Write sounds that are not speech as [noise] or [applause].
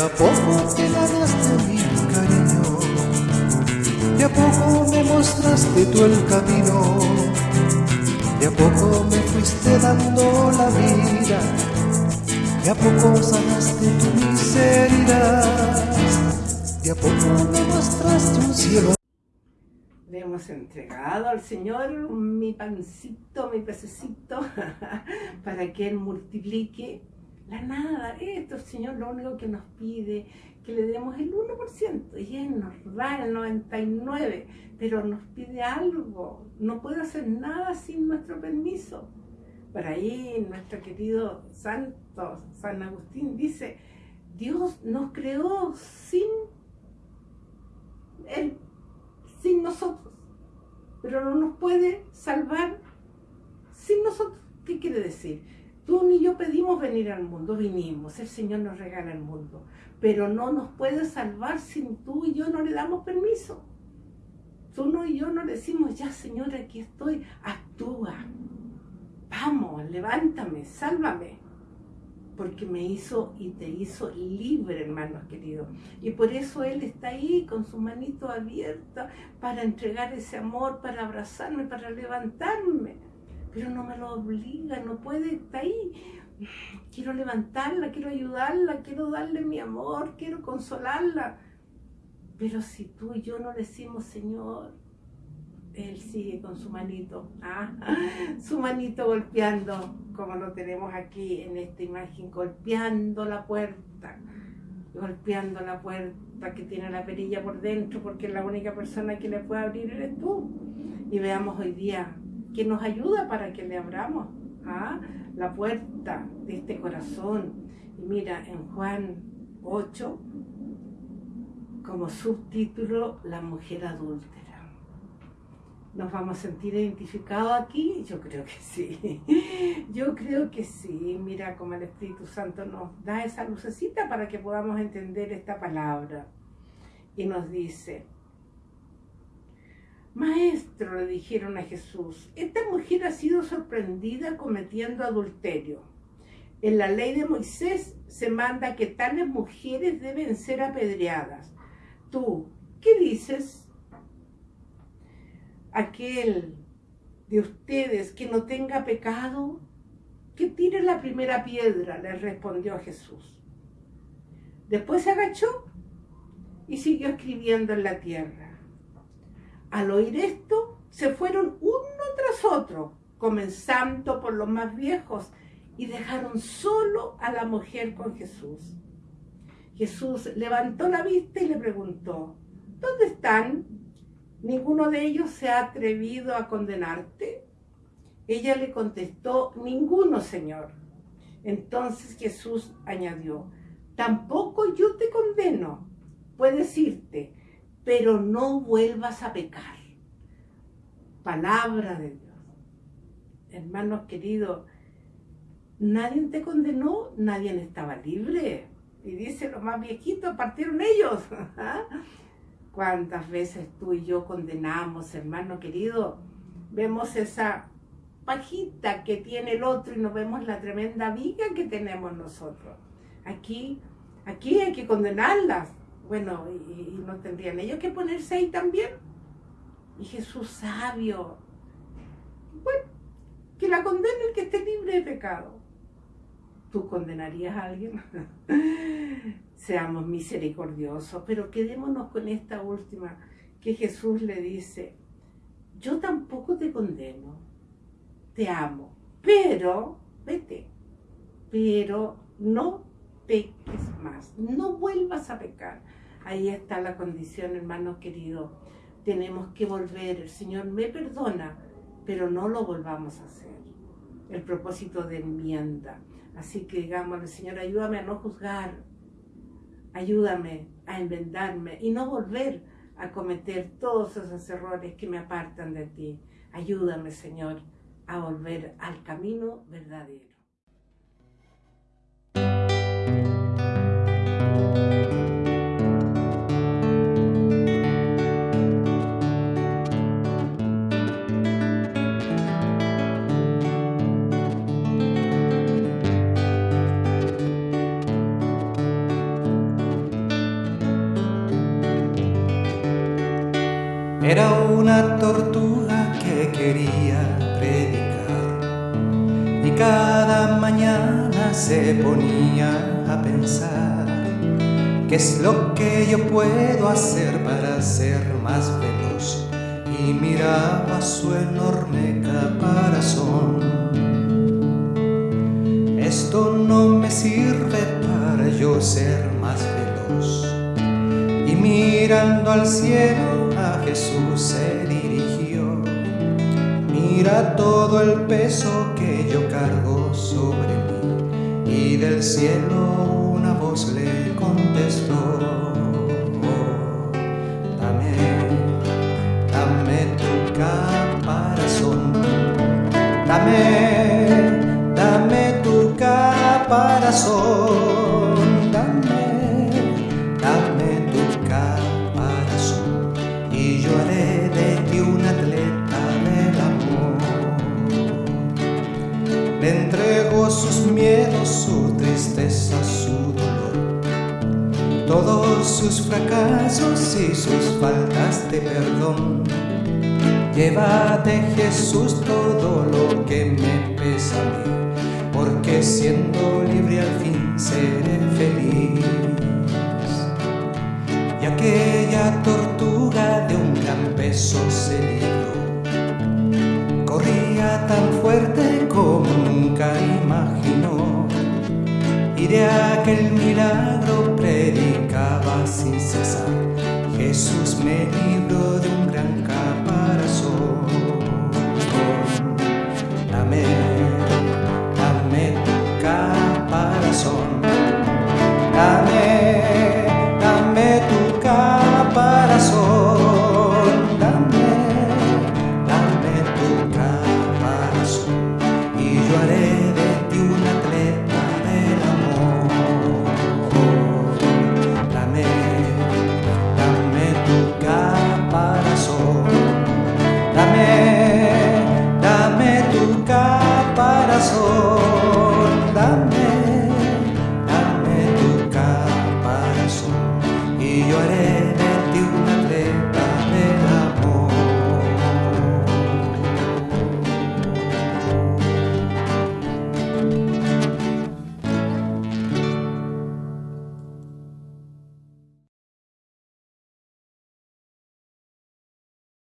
a poco te ganaste mi cariño, de a poco me mostraste tú el camino, de a poco me fuiste dando la vida, de a poco sanaste tu miseria, de a poco me mostraste un cielo. Le hemos entregado al Señor mi pancito, mi pececito, [laughs] para que Él multiplique la nada, esto el Señor lo único que nos pide, que le demos el 1%, y Él nos da el 99%, pero nos pide algo, no puede hacer nada sin nuestro permiso. Por ahí nuestro querido santo San Agustín dice, Dios nos creó sin Él, sin nosotros, pero no nos puede salvar sin nosotros. ¿Qué quiere decir? Tú ni yo pedimos venir al mundo, vinimos, el Señor nos regala el mundo, pero no nos puede salvar sin tú y yo no le damos permiso. Tú no y yo no decimos, ya Señor, aquí estoy, actúa, vamos, levántame, sálvame, porque me hizo y te hizo libre, hermanos queridos. Y por eso Él está ahí con su manito abierta para entregar ese amor, para abrazarme, para levantarme pero no me lo obliga, no puede, está ahí. Quiero levantarla, quiero ayudarla, quiero darle mi amor, quiero consolarla. Pero si tú y yo no decimos, Señor, Él sigue con su manito, ¿ah? [laughs] su manito golpeando, como lo tenemos aquí en esta imagen, golpeando la puerta, golpeando la puerta que tiene la perilla por dentro, porque la única persona que le puede abrir eres tú. Y veamos hoy día que nos ayuda para que le abramos ¿ah? la puerta de este corazón. Y mira, en Juan 8, como subtítulo, la mujer adúltera. ¿Nos vamos a sentir identificados aquí? Yo creo que sí. [laughs] Yo creo que sí. Mira cómo el Espíritu Santo nos da esa lucecita para que podamos entender esta palabra. Y nos dice, Maestro, le dijeron a Jesús, esta mujer ha sido sorprendida cometiendo adulterio. En la ley de Moisés se manda que tales mujeres deben ser apedreadas. Tú, ¿qué dices? Aquel de ustedes que no tenga pecado, que tire la primera piedra, le respondió Jesús. Después se agachó y siguió escribiendo en la tierra. Al oír esto, se fueron uno tras otro, comenzando por los más viejos, y dejaron solo a la mujer con Jesús. Jesús levantó la vista y le preguntó, ¿dónde están? ¿Ninguno de ellos se ha atrevido a condenarte? Ella le contestó, ninguno, Señor. Entonces Jesús añadió, tampoco yo te condeno. Puedes irte, pero no vuelvas a pecar. Palabra de Dios. Hermanos queridos, nadie te condenó, nadie estaba libre. Y dice, los más viejitos partieron ellos. [laughs] ¿Cuántas veces tú y yo condenamos, hermano querido? Vemos esa pajita que tiene el otro y no vemos la tremenda viga que tenemos nosotros. Aquí, aquí hay que condenarlas bueno, y, no tendrían ellos que ponerse ahí también. Y Jesús sabio, bueno, que la condene el que esté libre de pecado. ¿Tú condenarías a alguien? [laughs] Seamos misericordiosos, pero quedémonos con esta última, que Jesús le dice, yo tampoco te condeno, te amo, pero, vete, pero no peques más, no vuelvas a pecar. Ahí está la condición, hermanos queridos. Tenemos que volver. El Señor me perdona, pero no lo volvamos a hacer. El propósito de enmienda. Así que digámosle, Señor, ayúdame a no juzgar. Ayúdame a enmendarme y no volver a cometer todos esos errores que me apartan de ti. Ayúdame, Señor, a volver al camino verdadero. Quería predicar y cada mañana se ponía a pensar qué es lo que yo puedo hacer para ser más veloz y miraba su enorme caparazón. Esto no me sirve para yo ser más veloz. Y mirando al cielo Jesús se dirigió. Mira todo el peso que yo cargo sobre mí. Y del cielo una voz le contestó. Dame, dame tu caparazón, sus fracasos y sus faltas de perdón. Llévate Jesús todo lo que me pesa a mí, porque siendo libre al fin seré feliz. Y aquella tortuga de un gran peso se libró, corría tan fuerte como nunca imaginó, y de aquel milagro cesar. Jesús me libró